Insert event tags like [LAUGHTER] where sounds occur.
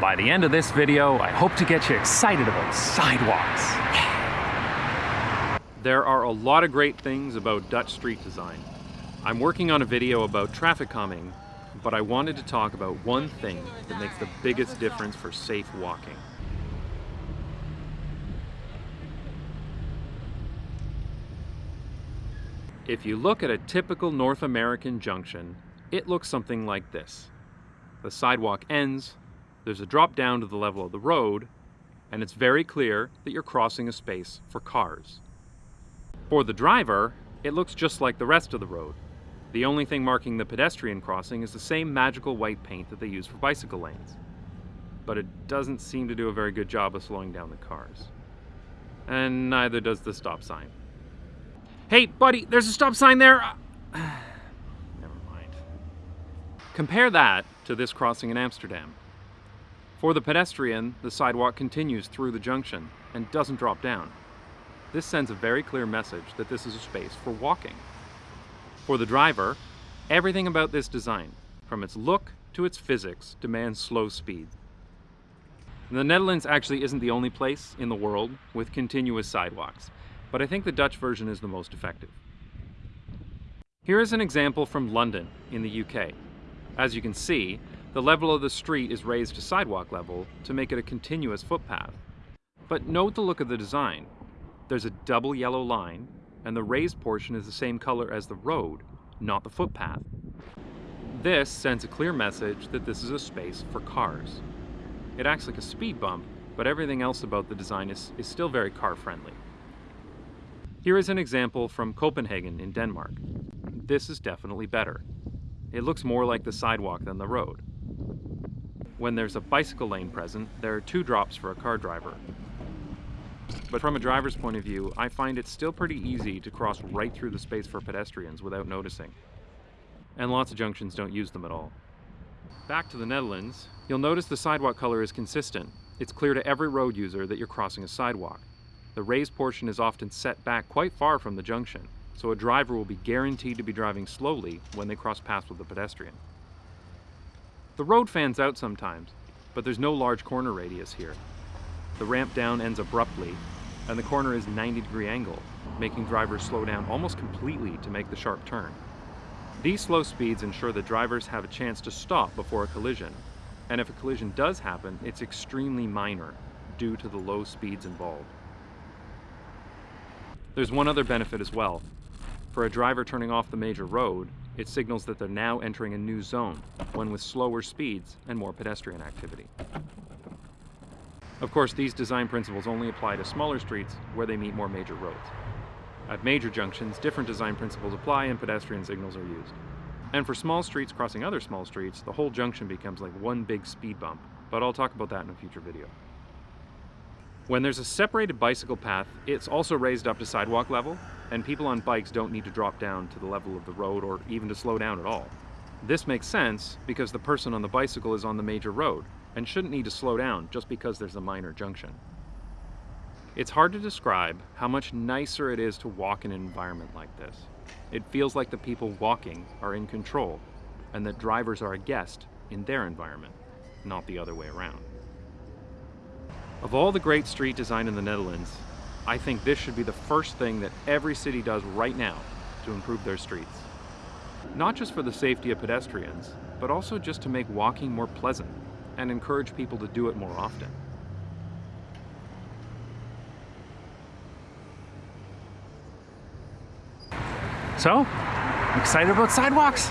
By the end of this video, I hope to get you excited about sidewalks. There are a lot of great things about Dutch street design. I'm working on a video about traffic calming, but I wanted to talk about one thing that makes the biggest difference for safe walking. If you look at a typical North American junction, it looks something like this. The sidewalk ends, there's a drop down to the level of the road, and it's very clear that you're crossing a space for cars. For the driver, it looks just like the rest of the road. The only thing marking the pedestrian crossing is the same magical white paint that they use for bicycle lanes. But it doesn't seem to do a very good job of slowing down the cars. And neither does the stop sign. Hey, buddy, there's a stop sign there! Uh, [SIGHS] never mind. Compare that to this crossing in Amsterdam. For the pedestrian, the sidewalk continues through the junction and doesn't drop down. This sends a very clear message that this is a space for walking. For the driver, everything about this design, from its look to its physics, demands slow speed. The Netherlands actually isn't the only place in the world with continuous sidewalks, but I think the Dutch version is the most effective. Here is an example from London in the UK. As you can see, the level of the street is raised to sidewalk level to make it a continuous footpath. But note the look of the design. There's a double yellow line, and the raised portion is the same color as the road, not the footpath. This sends a clear message that this is a space for cars. It acts like a speed bump, but everything else about the design is, is still very car friendly. Here is an example from Copenhagen in Denmark. This is definitely better. It looks more like the sidewalk than the road. When there's a bicycle lane present, there are two drops for a car driver, but from a driver's point of view, I find it still pretty easy to cross right through the space for pedestrians without noticing. And lots of junctions don't use them at all. Back to the Netherlands, you'll notice the sidewalk color is consistent. It's clear to every road user that you're crossing a sidewalk. The raised portion is often set back quite far from the junction, so a driver will be guaranteed to be driving slowly when they cross paths with a pedestrian. The road fans out sometimes, but there's no large corner radius here, the ramp down ends abruptly, and the corner is 90 degree angle, making drivers slow down almost completely to make the sharp turn. These slow speeds ensure that drivers have a chance to stop before a collision, and if a collision does happen, it's extremely minor due to the low speeds involved. There's one other benefit as well. For a driver turning off the major road, it signals that they're now entering a new zone, one with slower speeds and more pedestrian activity. Of course, these design principles only apply to smaller streets where they meet more major roads. At major junctions, different design principles apply and pedestrian signals are used. And for small streets crossing other small streets, the whole junction becomes like one big speed bump, but I'll talk about that in a future video. When there's a separated bicycle path, it's also raised up to sidewalk level, and people on bikes don't need to drop down to the level of the road or even to slow down at all. This makes sense because the person on the bicycle is on the major road, and shouldn't need to slow down just because there's a minor junction. It's hard to describe how much nicer it is to walk in an environment like this. It feels like the people walking are in control and that drivers are a guest in their environment, not the other way around. Of all the great street design in the Netherlands, I think this should be the first thing that every city does right now to improve their streets. Not just for the safety of pedestrians, but also just to make walking more pleasant and encourage people to do it more often. So, excited about sidewalks?